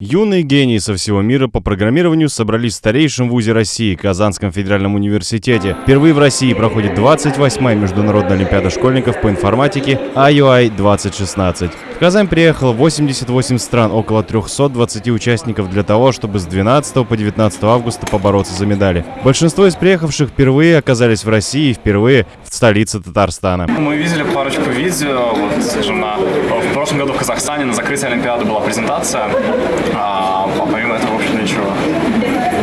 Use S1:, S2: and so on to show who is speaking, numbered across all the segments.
S1: Юные гении со всего мира по программированию собрались в старейшем вузе России, Казанском федеральном университете. Впервые в России проходит 28-я Международная Олимпиада школьников по информатике IUI 2016. В Казань приехало 88 стран, около 320 участников для того, чтобы с 12 по 19 августа побороться за медали. Большинство из приехавших впервые оказались в России и впервые в столице Татарстана.
S2: Мы видели парочку видео, вот, скажем, на, в прошлом году в Казахстане на закрытии Олимпиады была презентация, а, а помимо этого, в общем, ничего.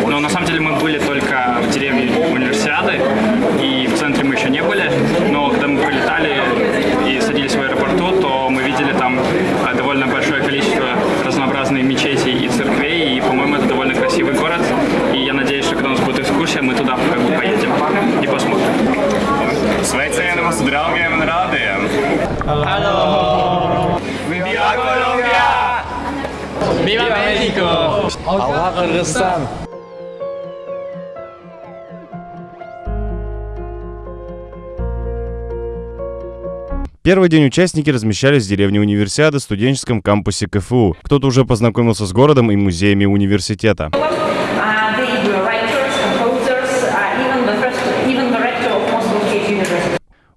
S3: Но на самом деле мы были только в деревне универсиады, и в центре мы еще не были, но когда мы прилетали и садились в аэропорту, то мы видели там а, довольно большое количество разнообразных мечетей и церквей, и, по-моему, это довольно красивый город, и я надеюсь, что когда у нас будет экскурсия, мы туда как бы поедем и посмотрим.
S2: Sveicienamos draugiem un rādiem!
S4: Viva Colombia! Viva México!
S5: Allah Kırgızstan!
S1: Первый день участники размещались в деревне Универсиады в студенческом кампусе КФУ. Кто-то уже познакомился с городом и музеями университета.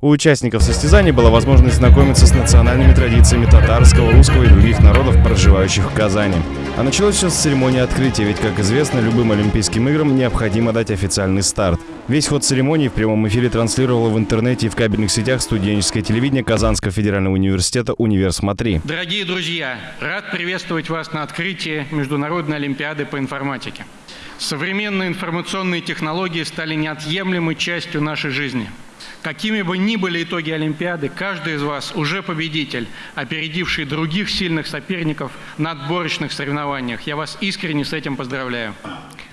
S1: У участников состязаний была возможность знакомиться с национальными традициями татарского, русского и других народов, проживающих в Казани. А началось все с церемонии открытия, ведь, как известно, любым Олимпийским играм необходимо дать официальный старт. Весь ход церемонии в прямом эфире транслировало в интернете и в кабельных сетях студенческое телевидение Казанского федерального университета «Универ Смотри».
S6: Дорогие друзья, рад приветствовать вас на открытии Международной Олимпиады по информатике. Современные информационные технологии стали неотъемлемой частью нашей жизни. Какими бы ни были итоги Олимпиады, каждый из вас уже победитель, опередивший других сильных соперников на отборочных соревнованиях. Я вас искренне с этим поздравляю.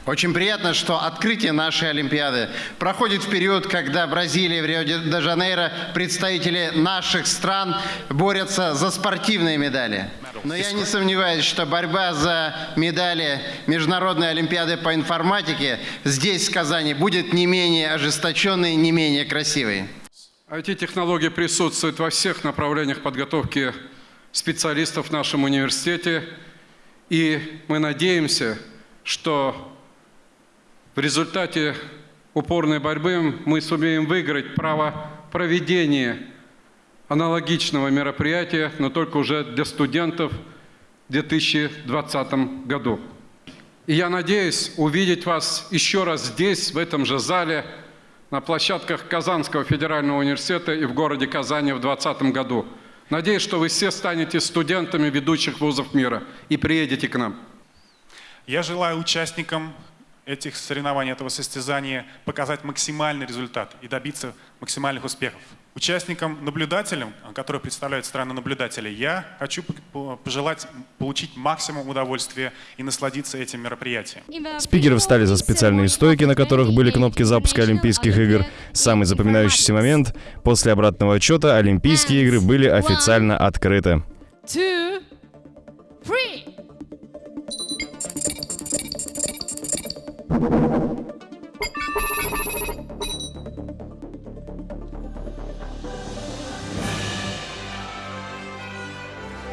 S7: Очень приятно, что открытие нашей Олимпиады проходит в период, когда в Бразилии, в Рио-де-Жанейро представители наших стран борются за спортивные медали. Но я не сомневаюсь, что борьба за медали Международной Олимпиады по информатике здесь, в Казани, будет не менее ожесточенной, не менее красивой.
S8: IT-технологии присутствуют во всех направлениях подготовки специалистов в нашем университете. И мы надеемся, что в результате упорной борьбы мы сумеем выиграть право проведения аналогичного мероприятия, но только уже для студентов в 2020 году. И я надеюсь увидеть вас еще раз здесь, в этом же зале, на площадках Казанского федерального университета и в городе Казани в 2020 году. Надеюсь, что вы все станете студентами ведущих вузов мира и приедете к нам.
S9: Я желаю участникам этих соревнований, этого состязания показать максимальный результат и добиться максимальных успехов. Участникам, наблюдателям, которые представляют страны наблюдателей, я хочу пожелать получить максимум удовольствия и насладиться этим мероприятием.
S1: Спикеры встали за специальные стойки, на которых были кнопки запуска Олимпийских игр. Самый запоминающийся момент – после обратного отчета Олимпийские игры были официально открыты.
S10: two, three.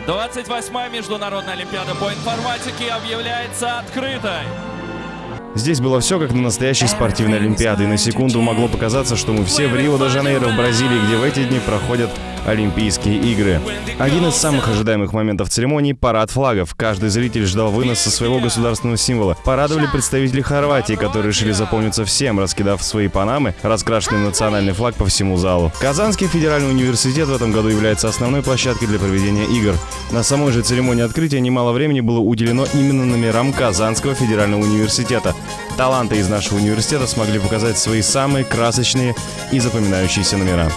S4: Двадцать восьмая Международная Олимпиада по информатике объявляется открытой.
S1: Здесь было все как на настоящей спортивной Олимпиаде, и на секунду могло показаться, что мы все в Рио-де-Жанейро в Бразилии, где в эти дни проходят Олимпийские игры. Один из самых ожидаемых моментов церемонии – парад флагов. Каждый зритель ждал выноса своего государственного символа. Порадовали представители Хорватии, которые решили заполниться всем, раскидав свои панамы, раскрашенный национальный флаг по всему залу. Казанский федеральный университет в этом году является основной площадкой для проведения игр. На самой же церемонии открытия немало времени было уделено именно номерам Казанского федерального университета. Таланты из нашего университета смогли показать свои самые красочные и запоминающиеся номера.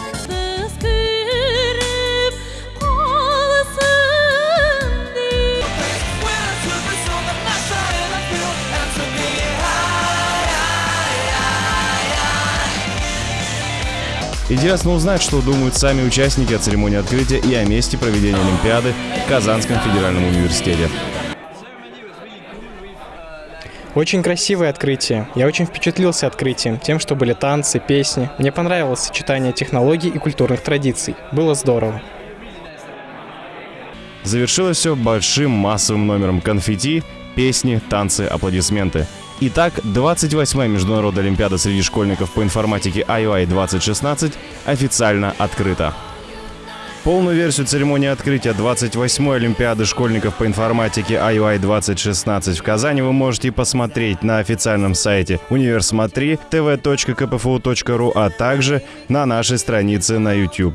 S1: Интересно узнать, что думают сами участники о церемонии открытия и о месте проведения Олимпиады в Казанском федеральном университете.
S5: Очень красивое открытие. Я очень впечатлился открытием, тем, что были танцы, песни. Мне понравилось сочетание технологий и культурных традиций. Было здорово.
S1: Завершилось все большим массовым номером конфетти песни, танцы, аплодисменты. Итак, 28-я Международная Олимпиада среди школьников по информатике IOI 2016 официально открыта. Полную версию церемонии открытия 28-й Олимпиады школьников по информатике IUI 2016 в Казани вы можете посмотреть на официальном сайте универсмотри tv.kpfu.ru, а также на нашей странице на YouTube.